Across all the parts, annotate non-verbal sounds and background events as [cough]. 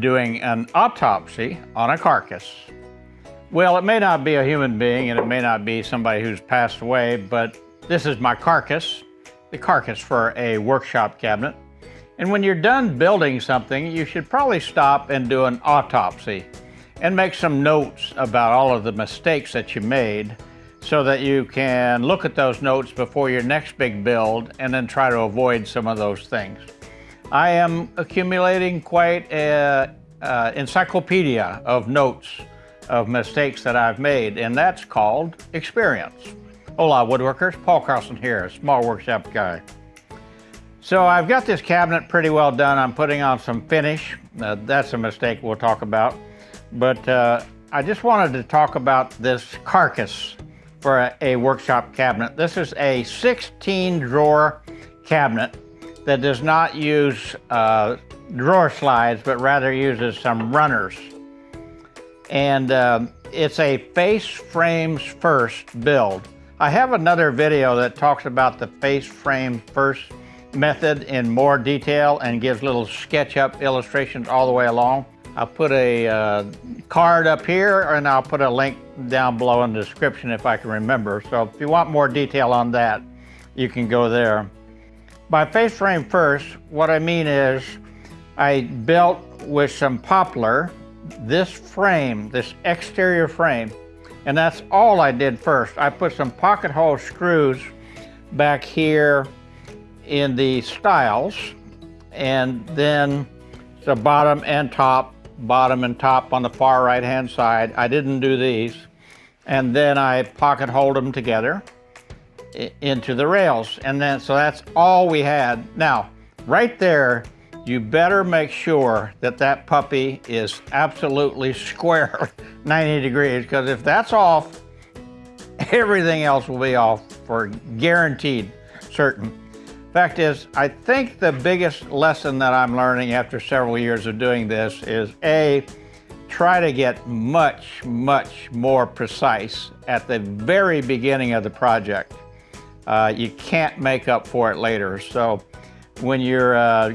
doing an autopsy on a carcass. Well, it may not be a human being and it may not be somebody who's passed away, but this is my carcass, the carcass for a workshop cabinet. And when you're done building something, you should probably stop and do an autopsy and make some notes about all of the mistakes that you made so that you can look at those notes before your next big build and then try to avoid some of those things. I am accumulating quite an encyclopedia of notes of mistakes that I've made, and that's called experience. Hola woodworkers, Paul Carlson here, small workshop guy. So I've got this cabinet pretty well done. I'm putting on some finish. Uh, that's a mistake we'll talk about. But uh, I just wanted to talk about this carcass for a, a, workshop cabinet. This is a 16 drawer cabinet that does not use uh, drawer slides, but rather uses some runners. And um, it's a face frames first build. I have another video that talks about the face frame first method in more detail and gives little SketchUp illustrations all the way along. I'll put a uh, card up here and I'll put a link down below in the description if I can remember. So if you want more detail on that, you can go there. By face frame first, what I mean is I built with some poplar this frame, this exterior frame, and that's all I did first. I put some pocket hole screws back here in the stiles and then the bottom and top bottom and top on the far right hand side. I didn't do these. And then I pocket hold them together into the rails. And then, so that's all we had. Now, right there, you better make sure that that puppy is absolutely square [laughs] 90 degrees, because if that's off, everything else will be off for guaranteed certain. Fact is, I think the biggest lesson that I'm learning after several years of doing this is A, try to get much, much more precise at the very beginning of the project. Uh, you can't make up for it later. So when you're uh,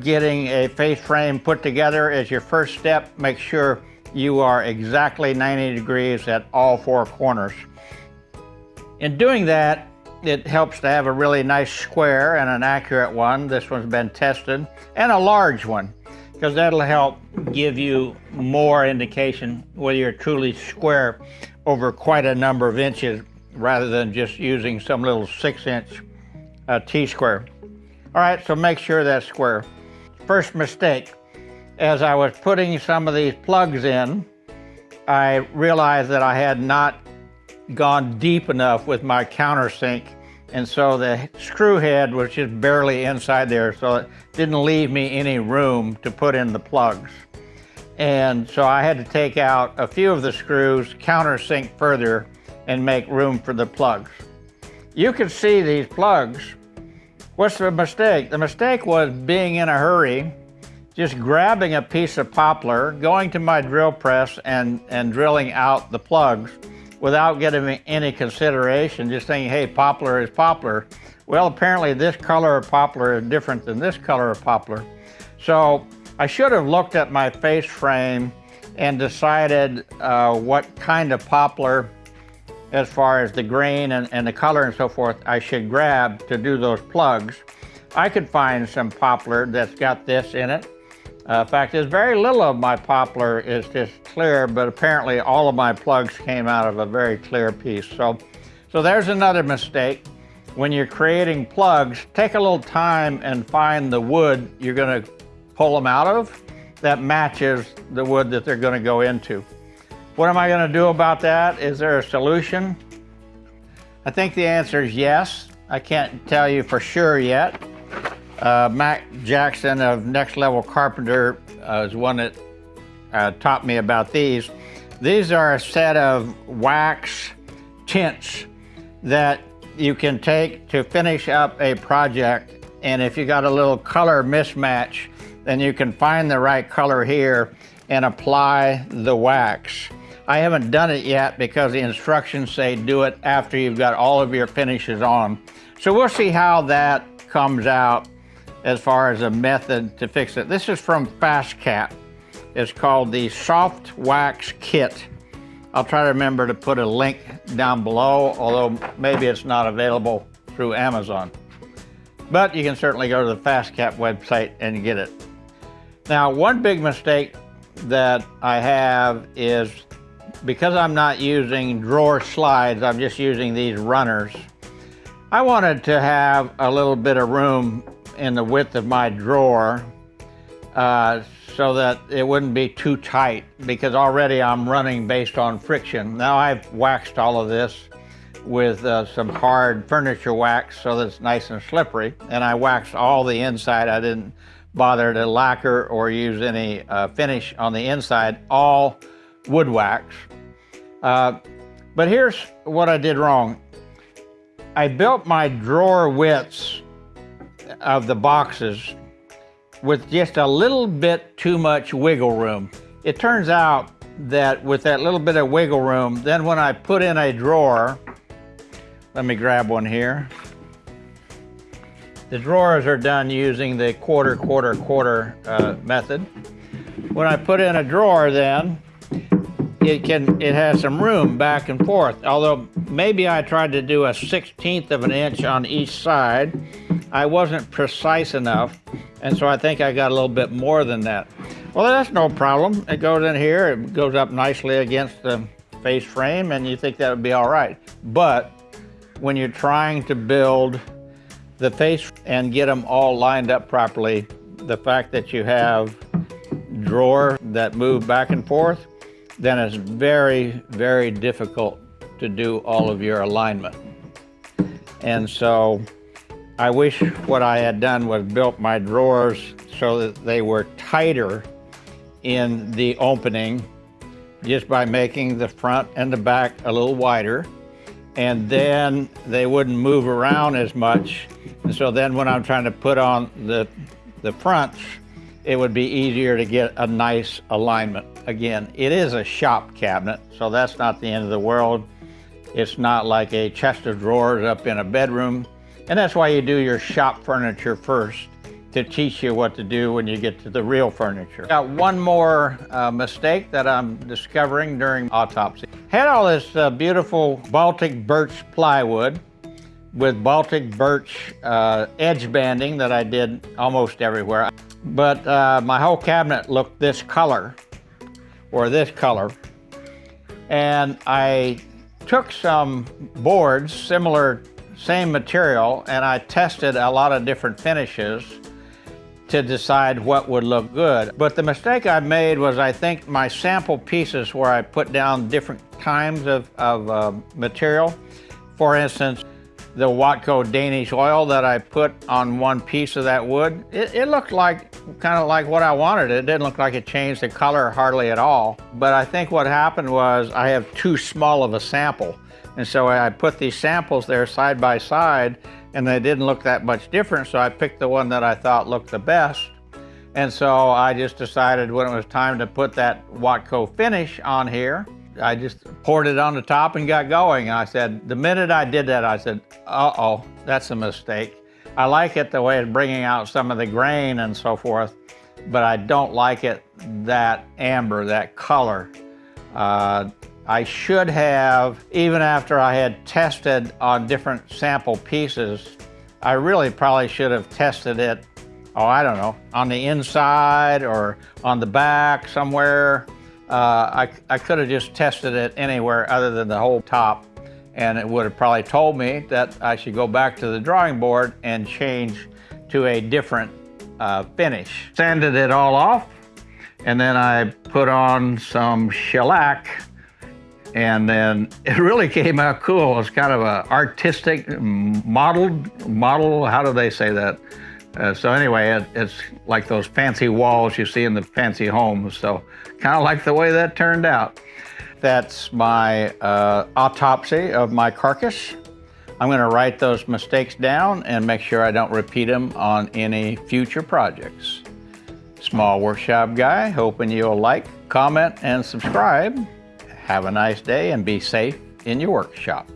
getting a face frame put together as your first step, make sure you are exactly 90 degrees at all four corners. In doing that, it helps to have a really nice square and an accurate one. This one's been tested. And a large one, because that'll help give you more indication whether you're truly square over quite a number of inches rather than just using some little six inch uh, T-square. All right, so make sure that's square. First mistake, as I was putting some of these plugs in, I realized that I had not gone deep enough with my countersink and so the screw head was just barely inside there so it didn't leave me any room to put in the plugs. And so I had to take out a few of the screws, countersink further, and make room for the plugs. You can see these plugs. What's the mistake? The mistake was being in a hurry, just grabbing a piece of poplar, going to my drill press and, and drilling out the plugs without getting any consideration, just saying, hey, poplar is poplar. Well, apparently this color of poplar is different than this color of poplar. So I should have looked at my face frame and decided uh, what kind of poplar as far as the grain and, and the color and so forth I should grab to do those plugs. I could find some poplar that's got this in it uh, in fact, there's very little of my poplar is just clear, but apparently all of my plugs came out of a very clear piece. So, so there's another mistake. When you're creating plugs, take a little time and find the wood you're gonna pull them out of that matches the wood that they're gonna go into. What am I gonna do about that? Is there a solution? I think the answer is yes. I can't tell you for sure yet. Uh, Mac Jackson of Next Level Carpenter uh, is one that uh, taught me about these. These are a set of wax tints that you can take to finish up a project. And if you got a little color mismatch, then you can find the right color here and apply the wax. I haven't done it yet because the instructions say do it after you've got all of your finishes on. So we'll see how that comes out as far as a method to fix it. This is from FastCap. It's called the Soft Wax Kit. I'll try to remember to put a link down below, although maybe it's not available through Amazon. But you can certainly go to the FastCap website and get it. Now, one big mistake that I have is because I'm not using drawer slides, I'm just using these runners. I wanted to have a little bit of room in the width of my drawer uh, so that it wouldn't be too tight because already I'm running based on friction. Now I've waxed all of this with uh, some hard furniture wax so that it's nice and slippery and I waxed all the inside. I didn't bother to lacquer or use any uh, finish on the inside, all wood wax. Uh, but here's what I did wrong. I built my drawer widths of the boxes with just a little bit too much wiggle room. It turns out that with that little bit of wiggle room, then when I put in a drawer, let me grab one here. The drawers are done using the quarter, quarter, quarter uh, method. When I put in a drawer then, it can it has some room back and forth. Although maybe I tried to do a 16th of an inch on each side, I wasn't precise enough, and so I think I got a little bit more than that. Well, that's no problem. It goes in here, it goes up nicely against the face frame, and you think that would be all right. But when you're trying to build the face and get them all lined up properly, the fact that you have drawer that move back and forth, then it's very, very difficult to do all of your alignment. And so I wish what I had done was built my drawers so that they were tighter in the opening just by making the front and the back a little wider. And then they wouldn't move around as much. And so then when I'm trying to put on the, the fronts, it would be easier to get a nice alignment. Again, it is a shop cabinet, so that's not the end of the world. It's not like a chest of drawers up in a bedroom. And that's why you do your shop furniture first to teach you what to do when you get to the real furniture. Got one more uh, mistake that I'm discovering during autopsy. Had all this uh, beautiful Baltic birch plywood with Baltic birch uh, edge banding that I did almost everywhere. But uh, my whole cabinet looked this color, or this color. And I took some boards, similar, same material, and I tested a lot of different finishes to decide what would look good. But the mistake I made was I think my sample pieces where I put down different kinds of, of uh, material, for instance, the Watco Danish oil that I put on one piece of that wood, it, it looked like kind of like what I wanted. It didn't look like it changed the color hardly at all. But I think what happened was I have too small of a sample. And so I put these samples there side by side and they didn't look that much different. So I picked the one that I thought looked the best. And so I just decided when it was time to put that Watco finish on here, I just poured it on the top and got going. I said, the minute I did that, I said, uh-oh, that's a mistake. I like it the way it's bringing out some of the grain and so forth, but I don't like it that amber, that color. Uh, I should have, even after I had tested on different sample pieces, I really probably should have tested it, oh, I don't know, on the inside or on the back somewhere I, I could have just tested it anywhere other than the whole top and it would have probably told me that I should go back to the drawing board and change to a different uh, finish. Sanded it all off and then I put on some shellac and then [laughs] it really came out cool. It's kind of an artistic modeled model. How do they say that? Uh, so anyway, it, it's like those fancy walls you see in the fancy homes. So kind of like the way that turned out. That's my uh, autopsy of my carcass. I'm going to write those mistakes down and make sure I don't repeat them on any future projects. Small Workshop Guy, hoping you'll like, comment, and subscribe. Have a nice day and be safe in your workshop.